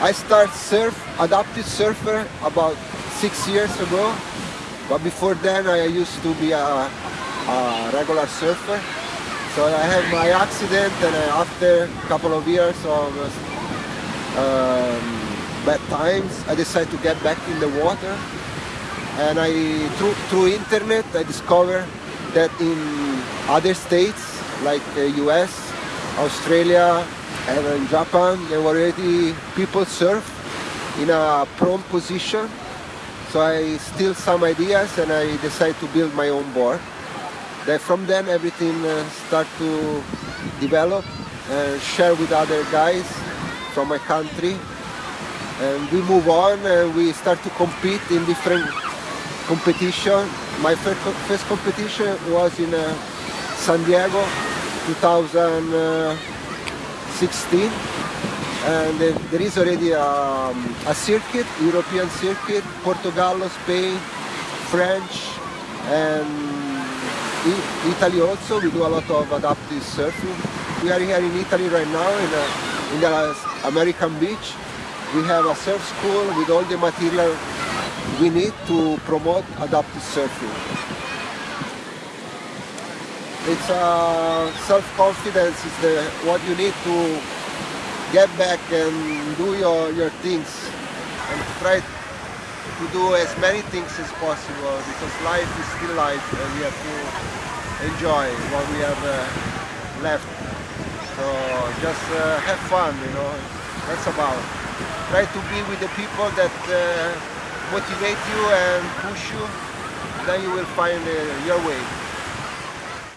I start surf, adaptive surfer about six years ago. But before then I used to be a, a regular surfer. So I had my accident and after a couple of years of um, bad times, I decided to get back in the water. And I, through, through internet, I discovered that in other states like the US, Australia, and in Japan, there were already people surf in a prone position so I steal some ideas and I decide to build my own board. Then from then everything uh, start to develop and share with other guys from my country. And we move on and we start to compete in different competition. My first, competition was in uh, San Diego 2016 and there is already a, um, a circuit, European circuit, Portugal, Spain, French, and Italy also. We do a lot of adaptive surfing. We are here in Italy right now in, a, in the American beach. We have a surf school with all the material we need to promote adaptive surfing. It's uh, self-confidence is the, what you need to get back and do your, your things and try to do as many things as possible because life is still life and we have to enjoy what we have uh, left. So just uh, have fun, you know, that's about. Try to be with the people that uh, motivate you and push you, then you will find uh, your way.